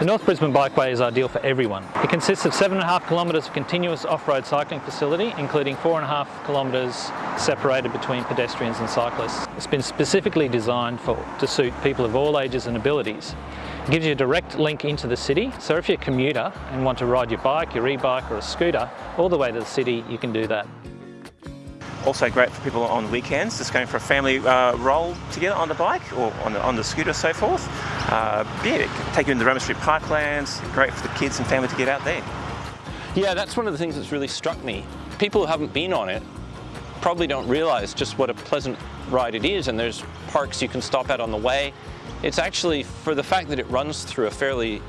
The North Brisbane Bikeway is ideal for everyone. It consists of seven and a half kilometres of continuous off-road cycling facility, including four and a half kilometres separated between pedestrians and cyclists. It's been specifically designed for, to suit people of all ages and abilities. It gives you a direct link into the city, so if you're a commuter and want to ride your bike, your e-bike or a scooter all the way to the city, you can do that. Also great for people on weekends, just going for a family uh, roll together on the bike or on the, on the scooter so forth. Uh, yeah, take you into the Roma Street Parklands, great for the kids and family to get out there. Yeah, that's one of the things that's really struck me. People who haven't been on it probably don't realise just what a pleasant ride it is and there's parks you can stop at on the way. It's actually, for the fact that it runs through a fairly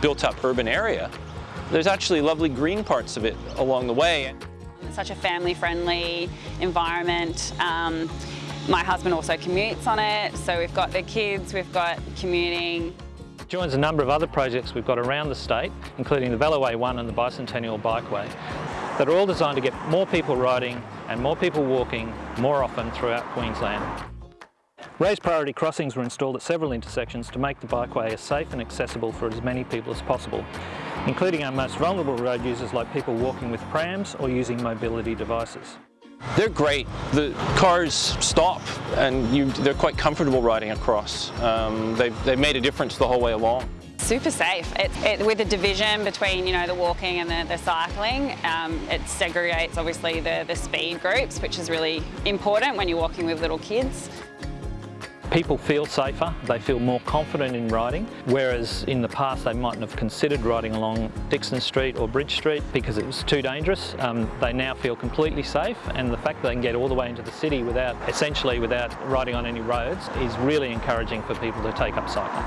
built-up urban area, there's actually lovely green parts of it along the way. It's such a family-friendly environment. Um, my husband also commutes on it, so we've got the kids, we've got commuting. Joins a number of other projects we've got around the state, including the Veloway One and the Bicentennial Bikeway, that are all designed to get more people riding and more people walking more often throughout Queensland. Raised priority crossings were installed at several intersections to make the bikeway as safe and accessible for as many people as possible, including our most vulnerable road users like people walking with prams or using mobility devices. They're great. The cars stop and you, they're quite comfortable riding across. Um, they've, they've made a difference the whole way along. Super safe. It, it, with the division between you know the walking and the, the cycling, um, it segregates obviously the, the speed groups, which is really important when you're walking with little kids. People feel safer, they feel more confident in riding, whereas in the past they mightn't have considered riding along Dixon Street or Bridge Street because it was too dangerous. Um, they now feel completely safe and the fact that they can get all the way into the city without, essentially without riding on any roads is really encouraging for people to take up cycling.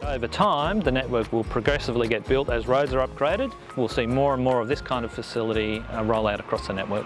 Over time, the network will progressively get built as roads are upgraded. We'll see more and more of this kind of facility uh, roll out across the network.